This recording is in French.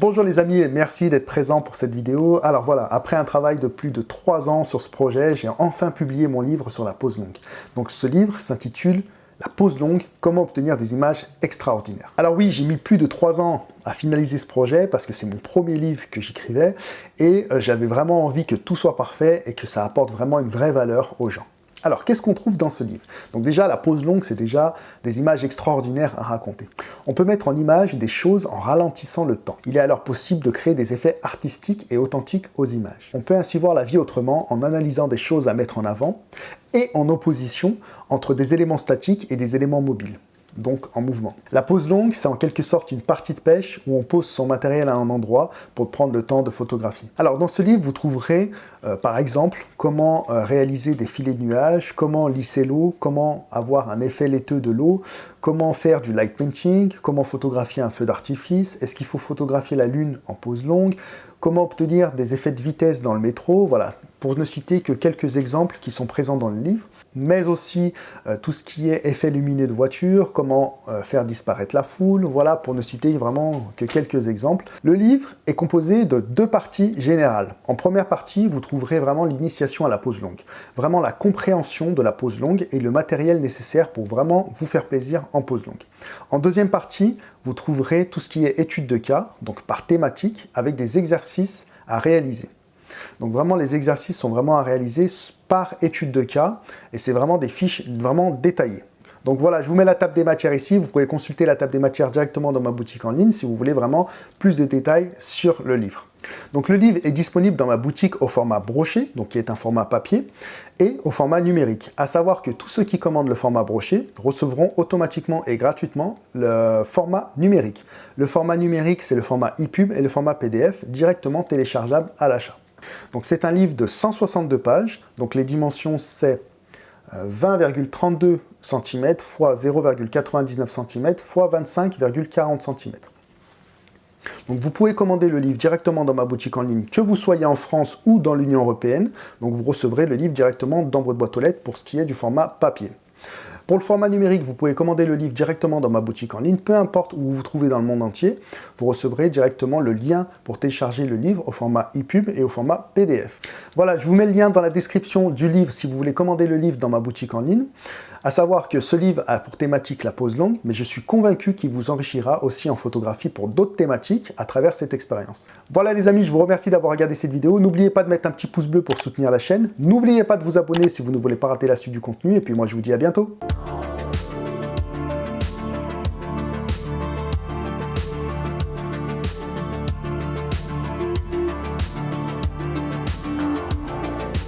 Bonjour les amis et merci d'être présents pour cette vidéo. Alors voilà, après un travail de plus de 3 ans sur ce projet, j'ai enfin publié mon livre sur la pose longue. Donc ce livre s'intitule La pose longue, comment obtenir des images extraordinaires. Alors oui, j'ai mis plus de 3 ans à finaliser ce projet parce que c'est mon premier livre que j'écrivais et euh, j'avais vraiment envie que tout soit parfait et que ça apporte vraiment une vraie valeur aux gens. Alors, qu'est-ce qu'on trouve dans ce livre? Donc déjà, la pose longue, c'est déjà des images extraordinaires à raconter. On peut mettre en image des choses en ralentissant le temps. Il est alors possible de créer des effets artistiques et authentiques aux images. On peut ainsi voir la vie autrement en analysant des choses à mettre en avant et en opposition entre des éléments statiques et des éléments mobiles donc en mouvement. La pose longue, c'est en quelque sorte une partie de pêche où on pose son matériel à un endroit pour prendre le temps de photographie. Alors dans ce livre, vous trouverez euh, par exemple comment euh, réaliser des filets de nuages, comment lisser l'eau, comment avoir un effet laiteux de l'eau, comment faire du light painting, comment photographier un feu d'artifice, est-ce qu'il faut photographier la lune en pose longue, comment obtenir des effets de vitesse dans le métro, voilà, pour ne citer que quelques exemples qui sont présents dans le livre mais aussi euh, tout ce qui est effet lumineux de voiture, comment euh, faire disparaître la foule, voilà, pour ne citer vraiment que quelques exemples. Le livre est composé de deux parties générales. En première partie, vous trouverez vraiment l'initiation à la pose longue, vraiment la compréhension de la pose longue et le matériel nécessaire pour vraiment vous faire plaisir en pose longue. En deuxième partie, vous trouverez tout ce qui est étude de cas, donc par thématique, avec des exercices à réaliser. Donc vraiment, les exercices sont vraiment à réaliser par étude de cas, et c'est vraiment des fiches vraiment détaillées. Donc voilà, je vous mets la table des matières ici. Vous pouvez consulter la table des matières directement dans ma boutique en ligne si vous voulez vraiment plus de détails sur le livre. Donc le livre est disponible dans ma boutique au format broché, donc qui est un format papier, et au format numérique. À savoir que tous ceux qui commandent le format broché recevront automatiquement et gratuitement le format numérique. Le format numérique, c'est le format EPUB et le format PDF directement téléchargeable à l'achat. Donc c'est un livre de 162 pages, donc les dimensions c'est 20,32 cm x 0,99 cm x 25,40 cm. Donc vous pouvez commander le livre directement dans ma boutique en ligne, que vous soyez en France ou dans l'Union Européenne. Donc vous recevrez le livre directement dans votre boîte aux lettres pour ce qui est du format papier. Pour le format numérique, vous pouvez commander le livre directement dans ma boutique en ligne, peu importe où vous vous trouvez dans le monde entier, vous recevrez directement le lien pour télécharger le livre au format EPUB et au format PDF. Voilà, je vous mets le lien dans la description du livre si vous voulez commander le livre dans ma boutique en ligne. À savoir que ce livre a pour thématique la pose longue, mais je suis convaincu qu'il vous enrichira aussi en photographie pour d'autres thématiques à travers cette expérience. Voilà les amis, je vous remercie d'avoir regardé cette vidéo. N'oubliez pas de mettre un petit pouce bleu pour soutenir la chaîne. N'oubliez pas de vous abonner si vous ne voulez pas rater la suite du contenu. Et puis moi, je vous dis à bientôt.